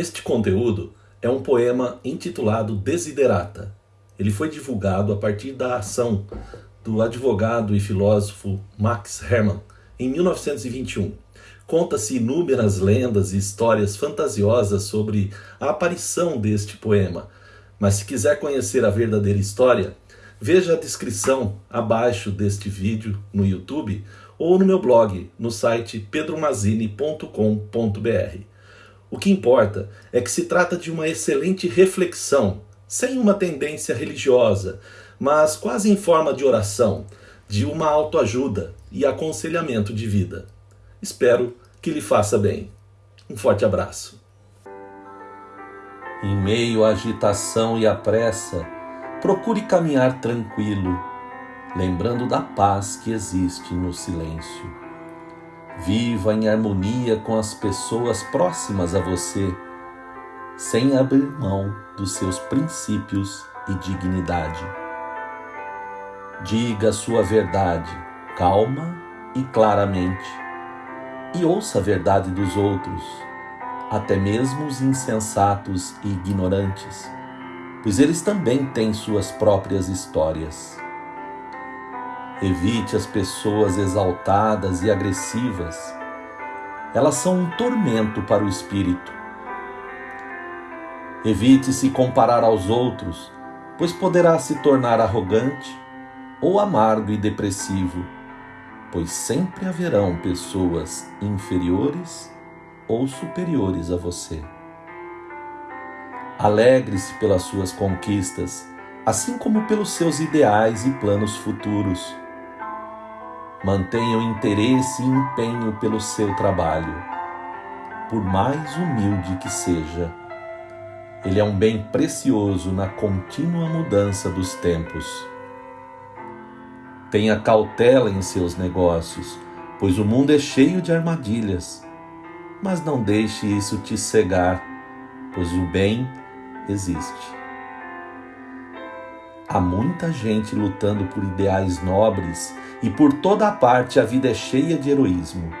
Este conteúdo é um poema intitulado Desiderata. Ele foi divulgado a partir da ação do advogado e filósofo Max Hermann em 1921. Conta-se inúmeras lendas e histórias fantasiosas sobre a aparição deste poema, mas se quiser conhecer a verdadeira história, veja a descrição abaixo deste vídeo no YouTube ou no meu blog no site pedromazini.com.br. O que importa é que se trata de uma excelente reflexão, sem uma tendência religiosa, mas quase em forma de oração, de uma autoajuda e aconselhamento de vida. Espero que lhe faça bem. Um forte abraço. Em meio à agitação e à pressa, procure caminhar tranquilo, lembrando da paz que existe no silêncio. Viva em harmonia com as pessoas próximas a você, sem abrir mão dos seus princípios e dignidade. Diga a sua verdade, calma e claramente, e ouça a verdade dos outros, até mesmo os insensatos e ignorantes, pois eles também têm suas próprias histórias. Evite as pessoas exaltadas e agressivas. Elas são um tormento para o espírito. Evite se comparar aos outros, pois poderá se tornar arrogante ou amargo e depressivo, pois sempre haverão pessoas inferiores ou superiores a você. Alegre-se pelas suas conquistas, assim como pelos seus ideais e planos futuros Mantenha o interesse e empenho pelo seu trabalho, por mais humilde que seja. Ele é um bem precioso na contínua mudança dos tempos. Tenha cautela em seus negócios, pois o mundo é cheio de armadilhas. Mas não deixe isso te cegar, pois o bem existe. Há muita gente lutando por ideais nobres e por toda a parte a vida é cheia de heroísmo.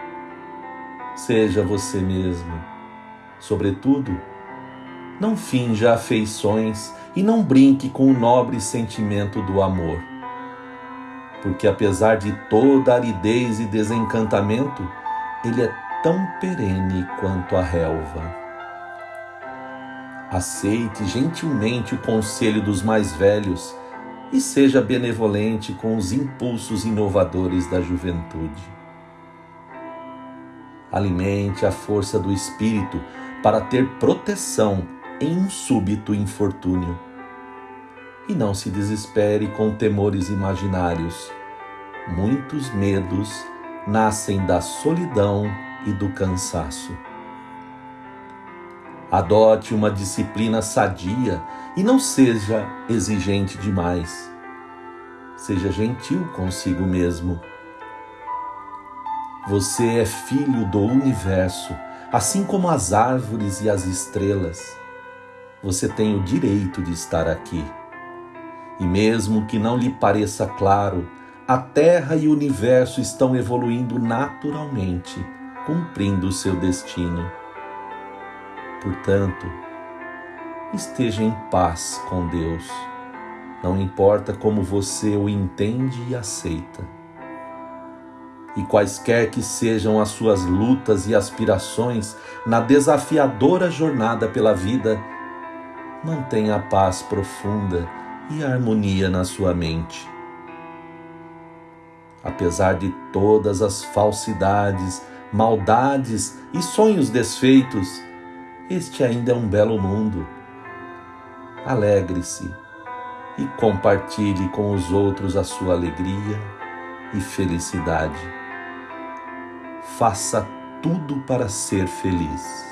Seja você mesmo. Sobretudo, não finja afeições e não brinque com o nobre sentimento do amor. Porque apesar de toda aridez e desencantamento, ele é tão perene quanto a relva. Aceite gentilmente o conselho dos mais velhos e seja benevolente com os impulsos inovadores da juventude. Alimente a força do espírito para ter proteção em um súbito infortúnio. E não se desespere com temores imaginários. Muitos medos nascem da solidão e do cansaço. Adote uma disciplina sadia e não seja exigente demais. Seja gentil consigo mesmo. Você é filho do universo, assim como as árvores e as estrelas. Você tem o direito de estar aqui. E mesmo que não lhe pareça claro, a Terra e o universo estão evoluindo naturalmente, cumprindo seu destino. Portanto, esteja em paz com Deus, não importa como você o entende e aceita. E quaisquer que sejam as suas lutas e aspirações na desafiadora jornada pela vida, mantenha a paz profunda e a harmonia na sua mente. Apesar de todas as falsidades, maldades e sonhos desfeitos, este ainda é um belo mundo. Alegre-se e compartilhe com os outros a sua alegria e felicidade. Faça tudo para ser feliz.